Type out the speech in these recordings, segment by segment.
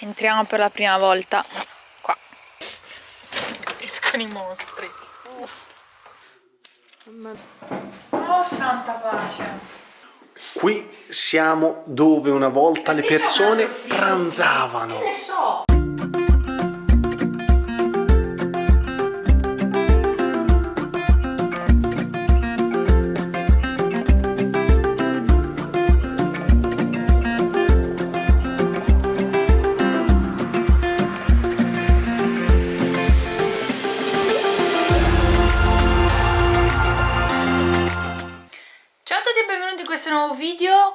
Entriamo per la prima volta qua. Escono i mostri. Oh, santa pace. Qui siamo dove una volta le persone pranzavano. Ne so.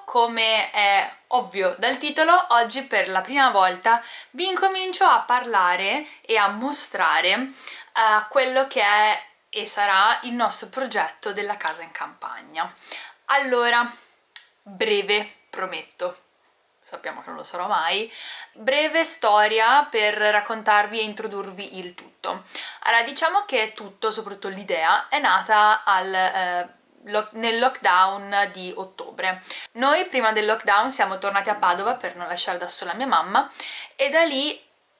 Come è ovvio dal titolo, oggi per la prima volta vi incomincio a parlare e a mostrare uh, quello che è e sarà il nostro progetto della casa in campagna. Allora, breve, prometto, sappiamo che non lo sarò mai, breve storia per raccontarvi e introdurvi il tutto. Allora, diciamo che tutto, soprattutto l'idea, è nata al... Eh, nel lockdown di ottobre. Noi prima del lockdown siamo tornati a Padova per non lasciare da sola mia mamma e da lì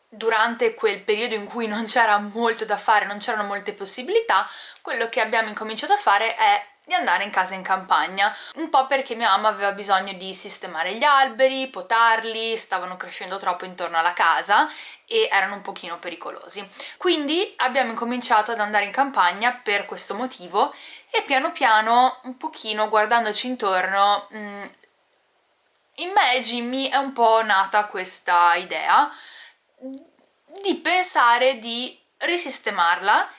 durante quel periodo in cui non c'era molto da fare, non c'erano molte possibilità, quello che abbiamo incominciato a fare è di andare in casa in campagna, un po' perché mia mamma aveva bisogno di sistemare gli alberi, potarli, stavano crescendo troppo intorno alla casa e erano un pochino pericolosi. Quindi abbiamo incominciato ad andare in campagna per questo motivo e piano piano, un pochino guardandoci intorno, in me Jimmy è un po' nata questa idea di pensare di risistemarla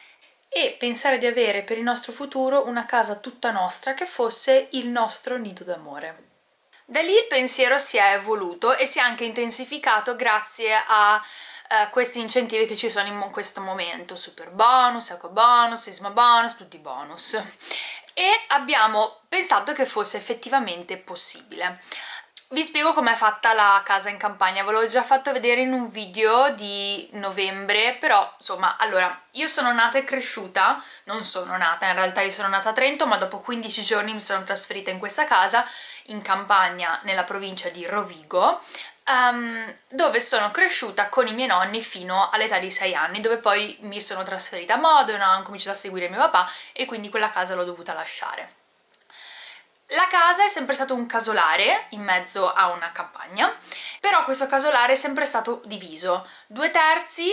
e pensare di avere per il nostro futuro una casa tutta nostra che fosse il nostro nido d'amore. Da lì il pensiero si è evoluto e si è anche intensificato grazie a uh, questi incentivi che ci sono in questo momento, super bonus, eco bonus, sisma bonus, tutti i bonus. E abbiamo pensato che fosse effettivamente possibile. Vi spiego com'è fatta la casa in campagna, ve l'ho già fatto vedere in un video di novembre, però insomma, allora, io sono nata e cresciuta, non sono nata, in realtà io sono nata a Trento, ma dopo 15 giorni mi sono trasferita in questa casa, in campagna, nella provincia di Rovigo, um, dove sono cresciuta con i miei nonni fino all'età di 6 anni, dove poi mi sono trasferita a Modena, ho cominciato a seguire mio papà e quindi quella casa l'ho dovuta lasciare. La casa è sempre stato un casolare in mezzo a una campagna, però questo casolare è sempre stato diviso. Due terzi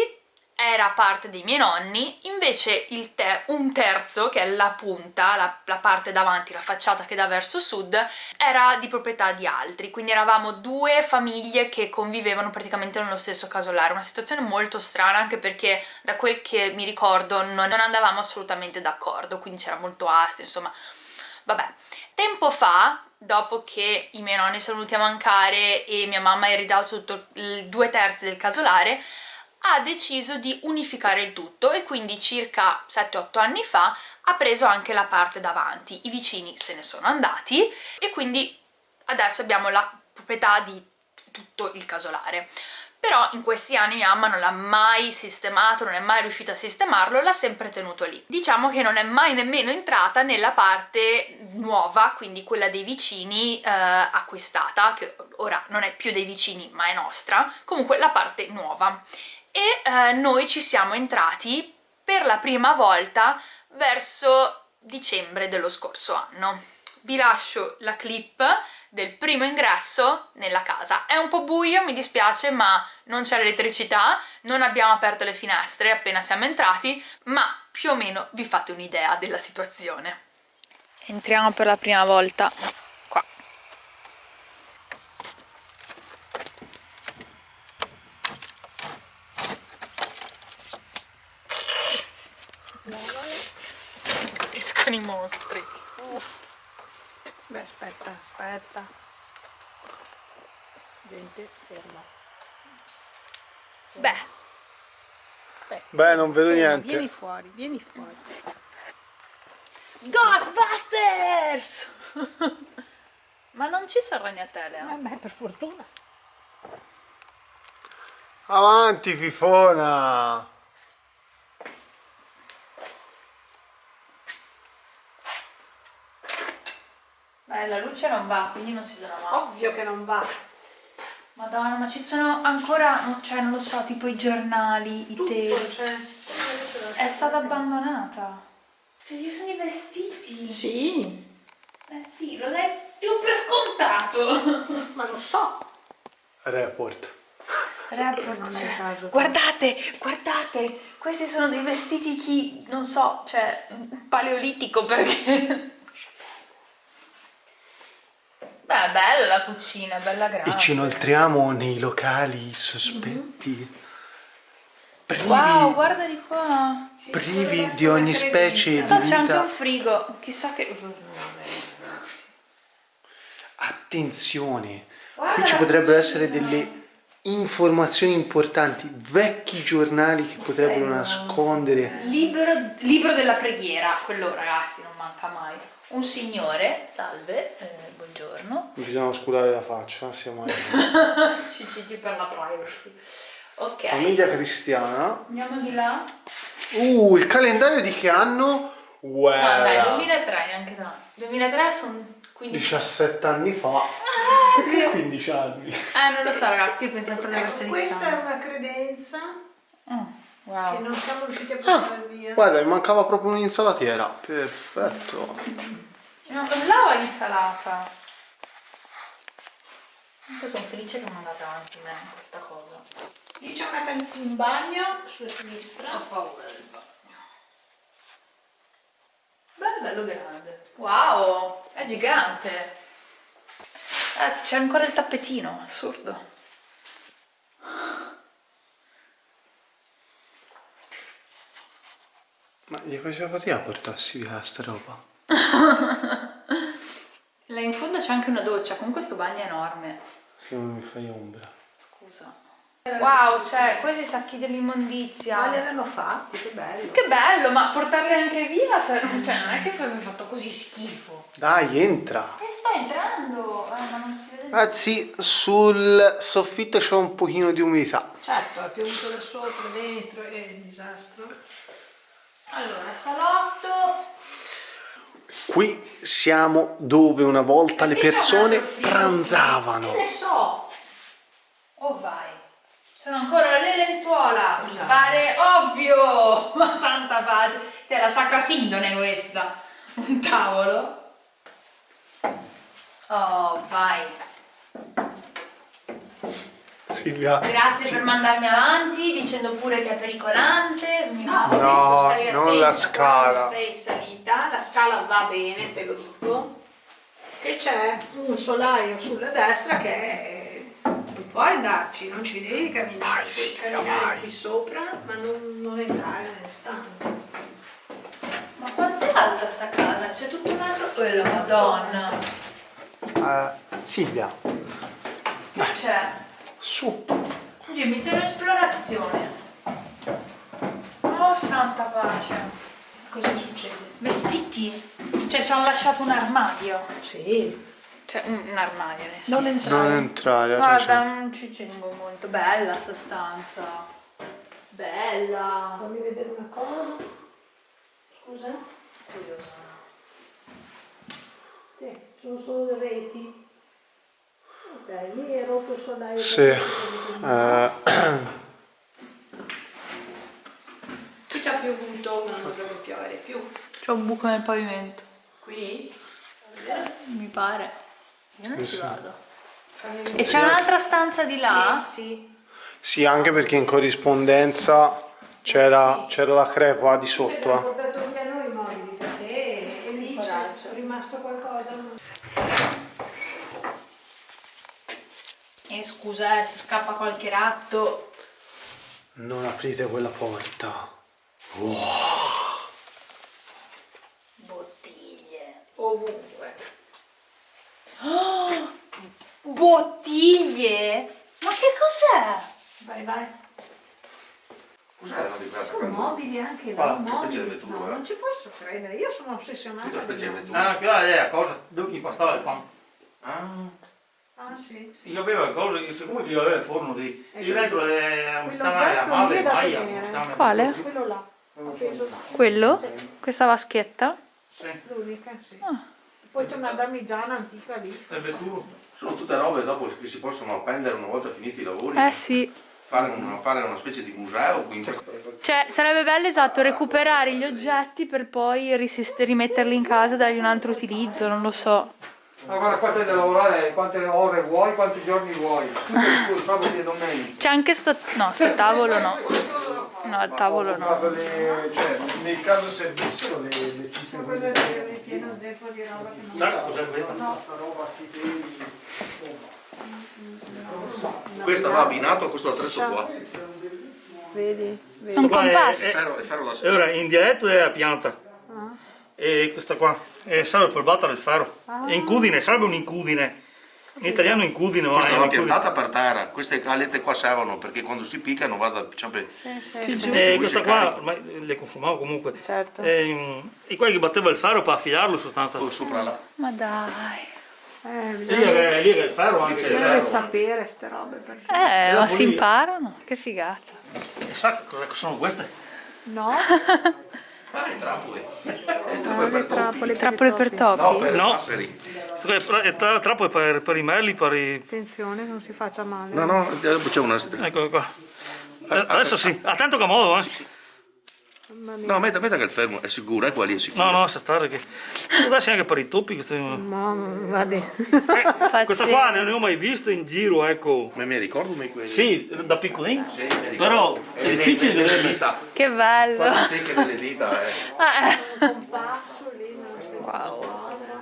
era parte dei miei nonni, invece te un terzo, che è la punta, la, la, parte davanti, la facciata che dà verso sud, era di proprietà di altri, quindi eravamo due famiglie che convivevano praticamente nello stesso casolare, una situazione molto strana anche perché da quel che mi ricordo non, non andavamo assolutamente d'accordo, quindi c'era molto astio, insomma, vabbè. Tempo fa, dopo che i miei nonni sono venuti a mancare e mia mamma ha ridato tutto due terzi del casolare, ha deciso di unificare il tutto e quindi circa 7-8 anni fa ha preso anche la parte davanti. I vicini se ne sono andati e quindi adesso abbiamo la proprietà di tutto il casolare però in questi anni mia mamma non l'ha mai sistemato, non è mai riuscita a sistemarlo, l'ha sempre tenuto lì. Diciamo che non è mai nemmeno entrata nella parte nuova, quindi quella dei vicini eh, acquistata, che ora non è più dei vicini ma è nostra, comunque la parte nuova. E eh, noi ci siamo entrati per la prima volta verso dicembre dello scorso anno vi lascio la clip del primo ingresso nella casa. È un po' buio, mi dispiace, ma non c'è l'elettricità, non abbiamo aperto le finestre appena siamo entrati, ma più o meno vi fate un'idea della situazione. Entriamo per la prima volta mostri. Uff. Beh, aspetta, aspetta. Gente, ferma. Beh. Beh, Beh non vedo ferma, niente. Vieni fuori, vieni fuori. Ghostbusters! Ma non ci sono ragnatele, eh? Vabbè, per fortuna. Avanti, fifona! Eh, la luce non va, quindi non si vedrà mai. Ovvio che non va. Madonna, ma ci sono ancora, cioè non lo so, tipo i giornali, i teli. c'è. È stata abbandonata. Cioè, ci sono i vestiti. Sì, Eh sì, lo dai più per scontato. ma lo so. Report. Report, Non è cioè, caso. guardate, guardate, questi sono dei vestiti chi, non so, cioè, paleolitico perché... Beh, bella la cucina, bella grande. E ci inoltriamo nei locali sospetti. Privi, Wow, guarda di qua. privi di ogni specie di Ah, c'è anche un vita. frigo, chissà che... Attenzione, Guarda qui ci potrebbero cucina. essere delle informazioni importanti, vecchi giornali che potrebbero nascondere. Libro, libro della preghiera, quello ragazzi non manca mai. Un signore, salve, eh, buongiorno. Bisogna oscurare la faccia, siamo alla CCG per la privacy. Ok, famiglia cristiana. andiamo di là. Uh, il calendario di che anno? Wow. No dai, 2003 neanche tanto. 2003 sono 15 17 anni fa. Ah, Perché 15 anni? Eh, non lo so ragazzi, io penso ancora di Ecco, essere questa è una credenza Mm, che wow. non siamo riusciti a portare via. Guarda, mi mancava proprio un'insalatiera. Perfetto. No, lava insalata. Comunque sono felice che mi andate avanti me questa cosa. Io ci ho messo un bagno sulla sinistra. Ho paura del bagno. Bello, bello grande. Wow, è gigante. Eh, c'è ancora il tappetino, assurdo. Ma gli faceva fatica a portarsi via sta roba. Là in fondo c'è anche una doccia, con questo bagno enorme. Se non mi fai ombra. Scusa. Wow, cioè, questi sacchi dell'immondizia. Ma li avevano fatti, che bello. Che bello, ma portarli anche via, cioè, non è che poi mi fatto così schifo. Dai, entra. Eh, sto entrando, eh, ma non si vede. Ragazzi, sul soffitto c'è un pochino di umidità. Certo, è piovuto da sopra, dentro, è un disastro. Allora, salotto. Qui siamo dove una volta le c'è un persone pranzavano. Che ne so. Oh vai. Sono ancora le lenzuola. Mi pare ovvio. Ma santa pace. Te la sacra sindone questa. Un tavolo. Oh, vai. Silvia. Grazie per mandarmi avanti dicendo pure che è pericolante. Mi va. No, stai non attenta la scala. Sei salita, la scala va bene, te lo dico. Che c'è un solaio sulla destra che è... non puoi andarci, non ci devi camminare, Vai, Silvia, camminare vai. qui sopra, ma non, non entrare nelle stanze. Ma quanto è alta sta casa? C'è tutto un altro... Oh, la madonna. Eh, Silvia, Che c'è? Su. Oggi mi sono esplorazione. Oh, santa pace. Cosa succede? Vestiti? Cioè, ci hanno lasciato un armadio. Sì, Cioè, un, un armadio, nel senso. non entrare. Non entrare, Guarda, ragione. non ci tengo molto. Bella sta stanza. Bella. Fammi vedere una cosa. Scusa? Curiosa. Sì, sono solo le reti. Ok, lì è rotto il solaio. Sì. Eh, Qui c'ha piovuto, ma non dovrebbe piovere più. C'è un buco nel pavimento. Qui? Mi pare. Io non ci vado. E c'è un'altra stanza di là? Sì, sì. sì, anche perché in corrispondenza c'era, c'era la crepa di sotto. abbiamo eh. portato via noi i mobili perché lì c'è rimasto qualcosa. E scusa, eh, se scappa qualche ratto. Non aprite quella porta. Bottiglie. Ovunque. Bottiglie? Ma che cos'è? Vai, vai. Cos'è la di casa? Con mobili anche che mobili. specie di vettura, No, eh? non ci posso credere, io sono ossessionata. Tutta specie di vettura. Ah, quella è la cosa, devo impastare il pan. Ah, Ah, sì, sì. Io avevo cosa, siccome io avevo il forno di... Eh, Io dentro è un stana Quell'oggetto male, stana- Quale? Quello là. Quello? Sì, Questa vaschetta? Sì. l'unica, sì. Ah. Poi c'è una damigiana antica lì. È vettura. Sono tutte robe dopo che si possono appendere una volta finiti i lavori. Eh sì. Fare una, fare una specie di museo, quindi Cioè, sarebbe bello, esatto, recuperare gli oggetti per poi rimetterli in casa e dargli un altro utilizzo, non lo so. Ma guarda qua c'è da lavorare quante ore vuoi, quanti giorni vuoi. Tu sabato e domenica. C'è anche sto... no, sto tavolo no. No, il tavolo no. Le- cioè, nel caso servissero le, le cifre così. pieno zeppo di roba che non Sai cos'è questa? Sta roba, sti peli. questa va abbinato a questo attrezzo qua. vedi. Un qua è- compasso. E ora in dialetto è a pianta. E questa qua e serve per battere il ferro. È incudine, serve un incudine. In italiano incudine, ma Questa è va piantata per terra, queste calette qua servono perché quando si piccano vada sempre E questa qua ormai le consumavo comunque. Certo. E, e qua che batteva il ferro per affilarlo in sostanza. sopra là. Ma dai. Eh, Lì è, lì è il ferro anche. il ferro. sapere ste robe perché. Eh, ma si imparano. Che figata. E sa cosa sono queste? No? Ah, i trappoli. Ah, le trappole. Trappole per topi? No, per No. i passeri. Questo qua è tra- è tra- trappola per, per i merli, per i... Attenzione, non si faccia male. No, no, c'è una... Ecco qua. Eh, Adesso sì, attento che modo, eh. No, metta, metta che il fermo è sicuro, è qua lì è sicuro. No, no, sta stare che... Adesso anche per i topi queste... Ma vabbè. Eh, questa qua non ne ho mai viste in giro, ecco. Ma mi ricordo me quelli. Sì, da piccolino. Sì. Però è le- difficile vederle. dita. Che bello. Stecche delle dita, eh. Ah, Wow.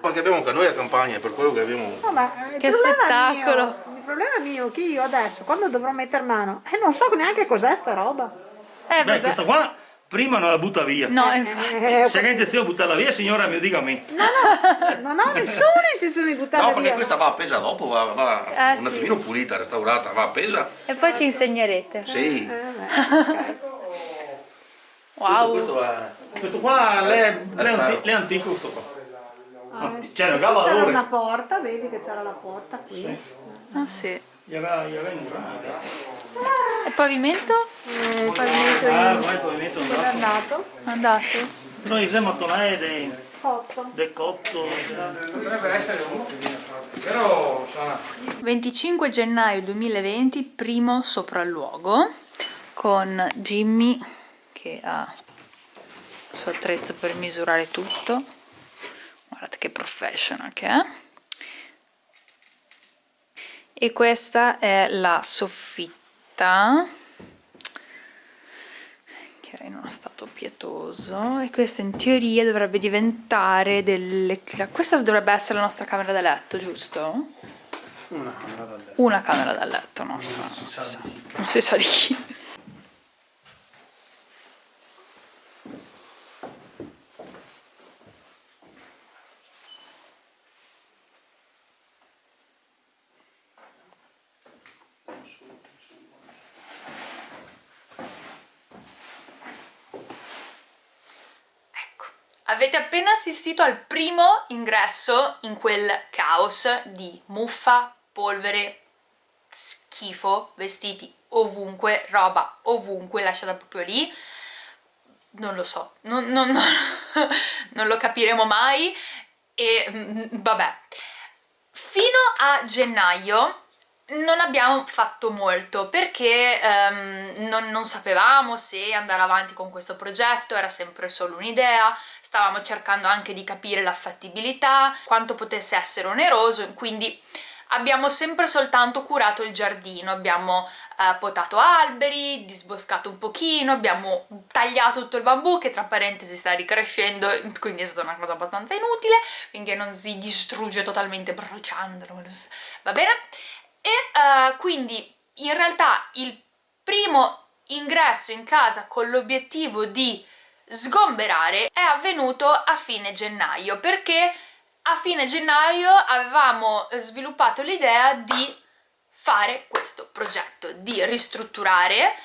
Perché abbiamo anche noi a campagna, per quello che abbiamo... No, ma il Che spettacolo. Mio, il problema mio che io adesso, quando dovrò mettere mano, eh, non so neanche cos'è sta roba. Eh, Beh, vabbè. questa qua prima non la butta via. No, infatti. Eh, Se hai intenzione di buttarla via, signora, mi dica a me. non ho nessuna intenzione di buttarla No, perché via. questa va appesa dopo, va, va Eh, un sì. attimino pulita, restaurata, va appesa. E poi ci insegnerete. Sì. Eh, beh, ok. Wow. Questo è... Questo qua ferro. anti- l'è antico questo qua. Ah, sì. aveva C'era valore. una porta, vedi che c'era la porta qui. Ah, sì. Aveva murato. E pavimento? Eh, il pavimento Ah, in- il pavimento è andato. Andate. Noi siamo mattonai dei, Cotto. del cotto. Dovrebbe essere fatto, però sa, 25 gennaio 2020, primo sopralluogo con Jimmy che ha il suo attrezzo per misurare tutto. Guardate che professional che è. E questa è la soffitta che è in uno stato pietoso e questa in teoria dovrebbe diventare delle... questa dovrebbe essere la nostra camera da letto, giusto? Una camera da letto. Una camera da letto nostra, non si sa, non si sa di chi. Ecco, avete appena assistito al primo ingresso in quel caos di muffa, polvere, schifo, vestiti ovunque, roba ovunque, lasciata proprio lì. Non lo so, non, non- non- non lo capiremo mai e mm, vabbè. Fino a gennaio non abbiamo fatto molto perché ehm, non, non sapevamo se andare avanti con questo progetto, era sempre solo un'idea, stavamo cercando anche di capire la fattibilità, quanto potesse essere oneroso, quindi abbiamo sempre soltanto curato il giardino, abbiamo eh, potato alberi, disboscato un pochino, abbiamo tagliato tutto il bambù che tra parentesi sta ricrescendo, quindi è stata una cosa abbastanza inutile, finché non si distrugge totalmente bruciandolo, va bene? Eh, quindi in realtà il primo ingresso in casa con l'obiettivo di sgomberare è avvenuto a fine gennaio perché a fine gennaio avevamo sviluppato l'idea di fare questo progetto, di ristrutturare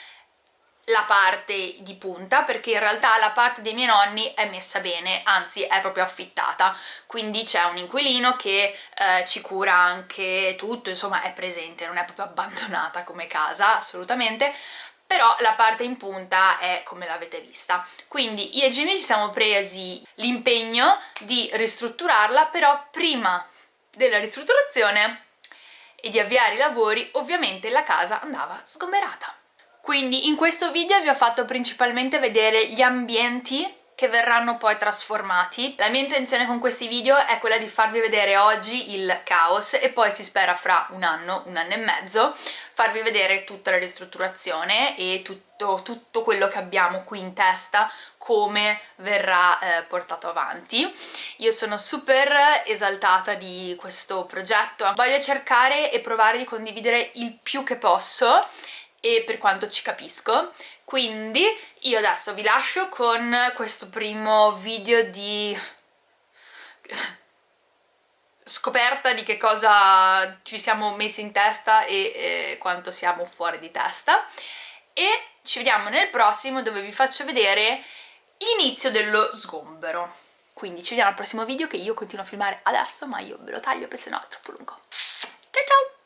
la parte di punta perché in realtà la parte dei miei nonni è messa bene, anzi è proprio affittata, quindi c'è un inquilino che eh, ci cura anche tutto, insomma è presente, non è proprio abbandonata come casa assolutamente, però la parte in punta è come l'avete vista. Quindi io e Jimmy ci siamo presi l'impegno di ristrutturarla, però prima della ristrutturazione e di avviare i lavori ovviamente la casa andava sgomberata. Quindi in questo video vi ho fatto principalmente vedere gli ambienti che verranno poi trasformati. La mia intenzione con questi video è quella di farvi vedere oggi il caos e poi si spera fra un anno, un anno e mezzo, farvi vedere tutta la ristrutturazione e tutto, tutto quello che abbiamo qui in testa, come verrà eh, portato avanti. Io sono super esaltata di questo progetto, voglio cercare e provare di condividere il più che posso e per quanto ci capisco quindi io adesso vi lascio con questo primo video di scoperta di che cosa ci siamo messi in testa e eh, quanto siamo fuori di testa. E ci vediamo nel prossimo dove vi faccio vedere l'inizio dello sgombero. Quindi ci vediamo al prossimo video che io continuo a filmare adesso ma io ve lo taglio perché sennò è troppo lungo. Ciao ciao